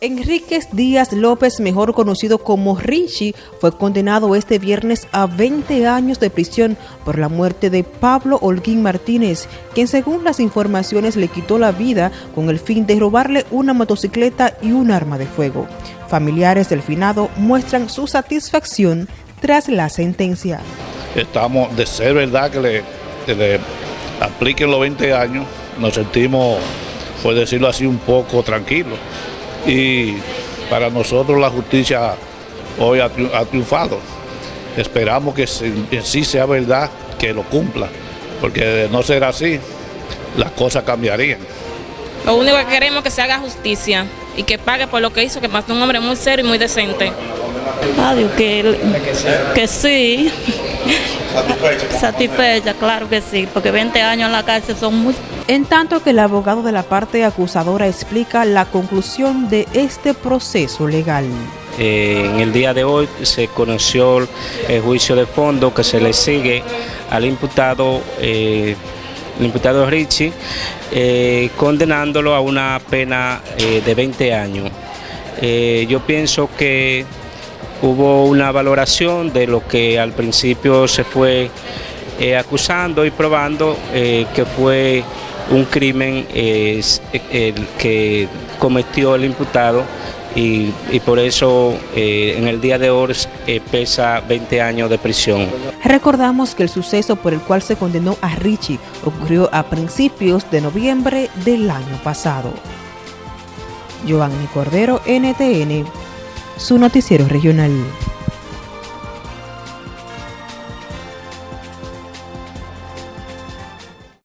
Enríquez Díaz López, mejor conocido como Richie, fue condenado este viernes a 20 años de prisión por la muerte de Pablo Holguín Martínez, quien según las informaciones le quitó la vida con el fin de robarle una motocicleta y un arma de fuego. Familiares del finado muestran su satisfacción tras la sentencia. Estamos, de ser verdad que le, que le apliquen los 20 años, nos sentimos, por decirlo así, un poco tranquilos y para nosotros la justicia hoy ha, triunfado. Esperamos que en sí sea verdad que lo cumpla, porque de no ser así, las cosas cambiarían. Lo único que queremos es que se haga justicia y que pague por lo que hizo, que mató un hombre muy serio y muy decente. Adiós, que, que sí. Satisfecha. Satisfecha, claro que sí, porque 20 años en la cárcel son muy... En tanto que el abogado de la parte acusadora explica la conclusión de este proceso legal. Eh, en el día de hoy se conoció el juicio de fondo que se le sigue al imputado, eh, el imputado Richie, eh, condenándolo a una pena de 20 años. yo pienso que hubo una valoración de lo que al principio se fue eh, acusando y probando eh, que fue un crimen eh, que cometió el imputado y, y por eso en el día de hoy pesa 20 años de prisión. Recordamos que el suceso por el cual se condenó a Richie ocurrió a principios de noviembre del año pasado. Giovanni Cordero, NTN, su noticiero regional.